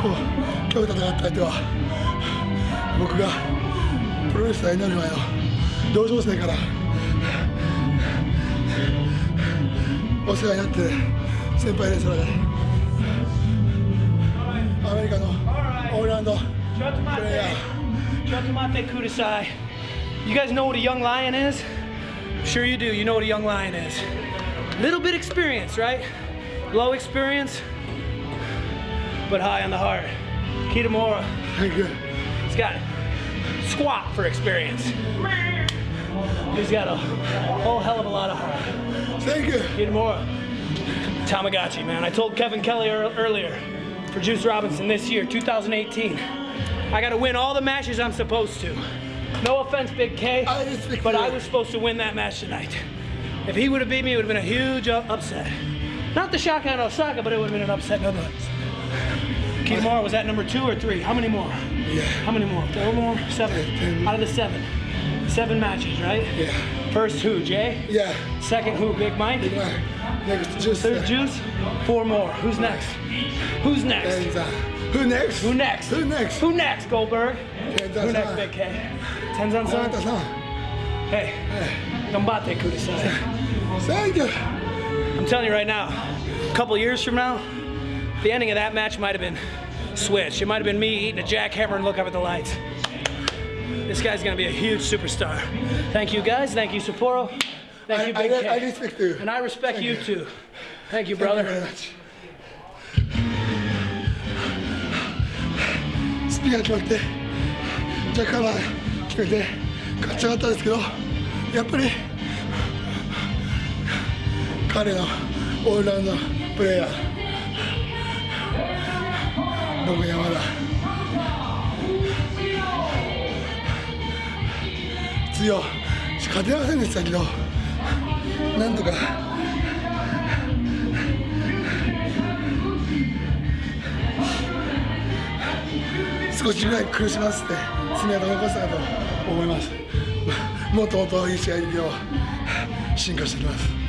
今日戦った相手は僕がプロレスラーになる前の同情生からお世話になって先輩レスラーでアメリカのオールランドプレイヤー Chotomate Kudasai. You guys know what a young lion is? Sure you do. You know what a young lion is. Little bit experience, right? Low experience, but high on the heart. Kitamura, Thank you he's got squat for experience. He's got a whole hell of a lot of heart. Thank you Kitamura, Tamagotchi, man. I told Kevin Kelly earlier for Juice Robinson this year, 2018. I got to win all the matches I'm supposed to. No offense, Big K, I but. I was supposed to win that match tonight. If he would have beat me, it would have been a huge upset. Not the and Osaka, but it would have been an upset nonetheless. Keep more. Was that number two or three? How many more? Yeah. How many more? Four more? Seven. Out of the seven. Seven matches, right? Yeah. First who, Jay? Yeah. Second who, Big Mike? Big Mike. Next, Juice. Third, Juice. Four more. Who's next? Who's next? And, uh, who next? Who next? Who next? Who next, Goldberg? Tenzan who next, Big K? Tenzan San? Hey, hey. Gambate, Kudasai. Thank you. I'm telling you right now, a couple years from now, the ending of that match might have been switched. It might have been me eating a jackhammer and look up at the lights. This guy's gonna be a huge superstar. Thank you guys. Thank you, Sapporo. Thank you, I, Big I, I K. respect you And I respect you too. Thank you, Thank you very brother. much スピンが決まってジャッカーラー決めて勝ち上がったんですけどやっぱり彼のオールラウンドプレーヤー 僕山田。強い。勝てませんでしたけど。なんとか。少しぐらい苦しませて爪痕残したかと思います。もっともっといい試合で進化していきます。